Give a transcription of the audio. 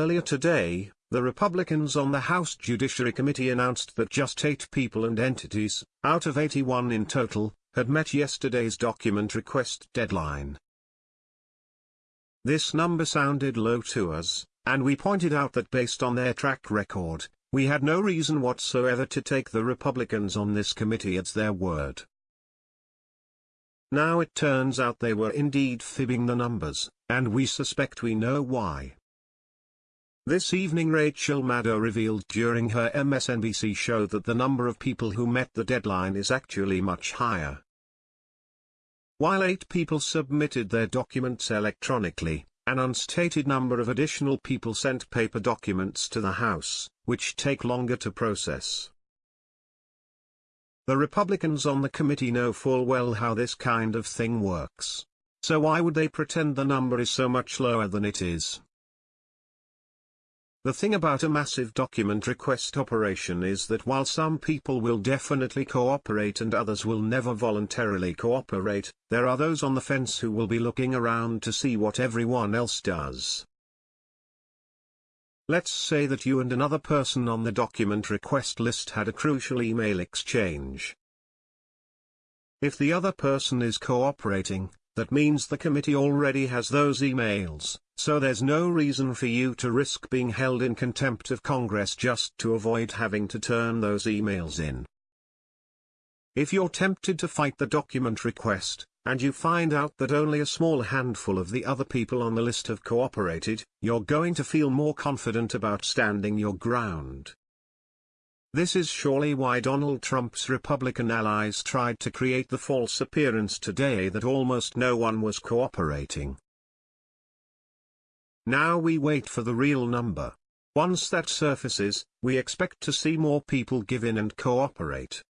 Earlier today, the Republicans on the House Judiciary Committee announced that just eight people and entities, out of 81 in total, had met yesterday's document request deadline. This number sounded low to us, and we pointed out that based on their track record, we had no reason whatsoever to take the Republicans on this committee at their word. Now it turns out they were indeed fibbing the numbers, and we suspect we know why. This evening Rachel Maddow revealed during her MSNBC show that the number of people who met the deadline is actually much higher. While eight people submitted their documents electronically, an unstated number of additional people sent paper documents to the House, which take longer to process. The Republicans on the committee know full well how this kind of thing works. So why would they pretend the number is so much lower than it is? The thing about a massive document request operation is that while some people will definitely cooperate and others will never voluntarily cooperate, there are those on the fence who will be looking around to see what everyone else does. Let's say that you and another person on the document request list had a crucial email exchange. If the other person is cooperating, that means the committee already has those emails, so there's no reason for you to risk being held in contempt of Congress just to avoid having to turn those emails in. If you're tempted to fight the document request, and you find out that only a small handful of the other people on the list have cooperated, you're going to feel more confident about standing your ground. This is surely why Donald Trump's Republican allies tried to create the false appearance today that almost no one was cooperating. Now we wait for the real number. Once that surfaces, we expect to see more people give in and cooperate.